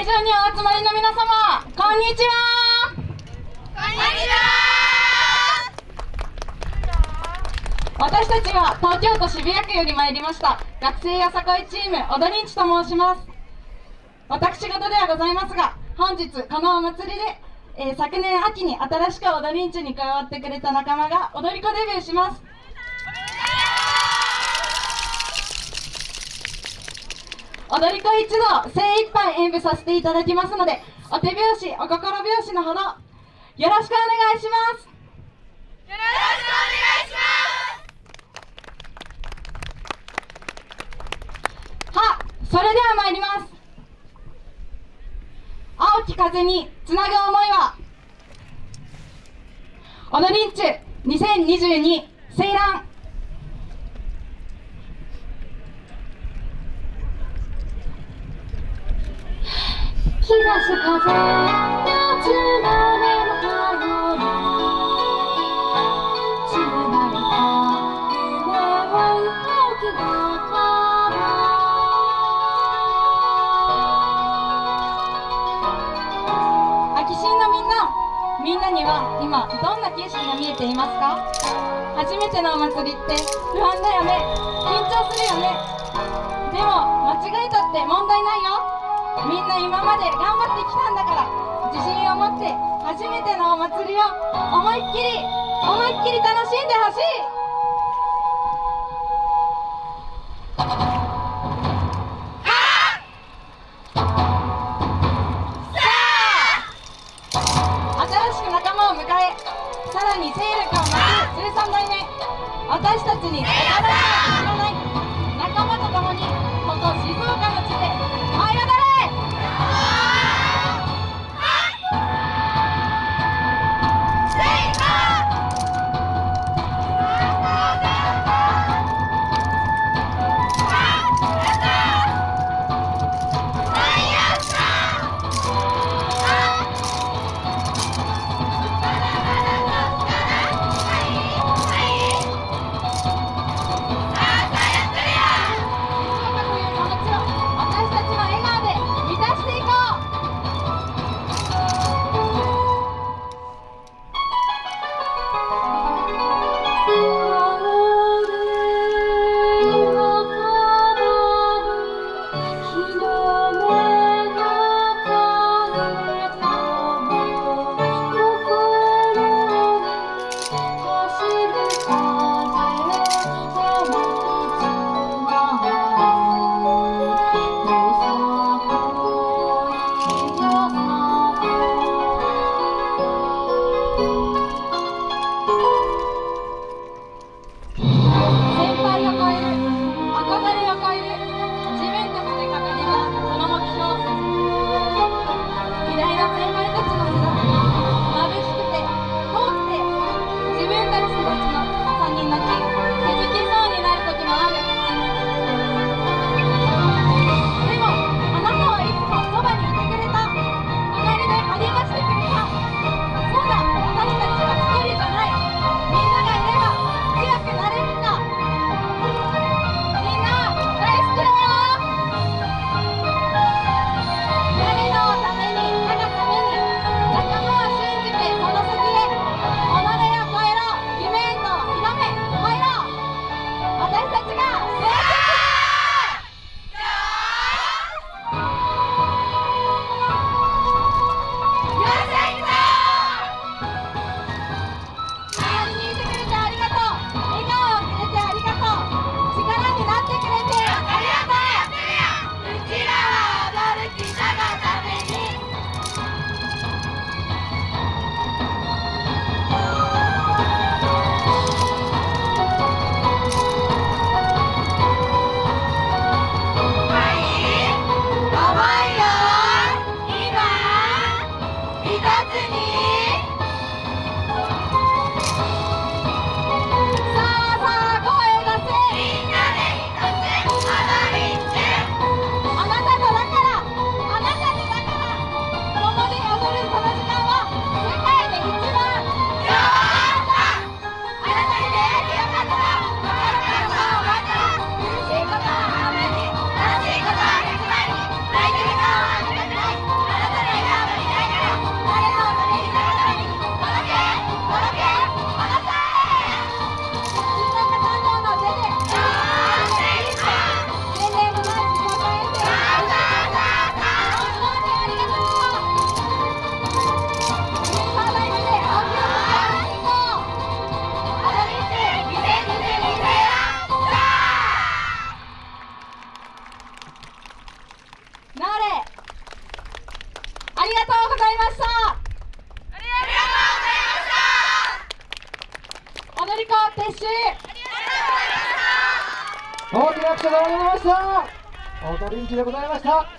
会場にお集まりの皆様こんにちは。こんにちは。私たちは東京都渋谷区より参りました学生よさこいチーム踊りんちと申します。私事ではございますが本日このお祭りで、えー昨年秋に新しく踊りんちに加わってくれた仲間が踊り子デビューします踊り子一同精一杯演舞させていただきますのでお手拍子お心拍子のほどよろしくお願いします。よろしくお願いします。はそれでは参ります。青き風につなぐ思いは踊りんち2022セイラン。日差し風夏の目の影に散られた夢を動きな秋新のみんなみんなには今どんな景色が見えていますか？初めてのお祭りって不安だよね。緊張するよね。でも間違えたって問題ないよ。みんな今まで頑張ってきたんだから自信を持って初めてのお祭りを思いっきり思いっきり楽しんでほしい。新しく仲間を迎えさらに勢力を増す13代目。私たちに驚きを知らない仲間と共にここ静岡川鉄心大きな拍手がありました踊り道でございました。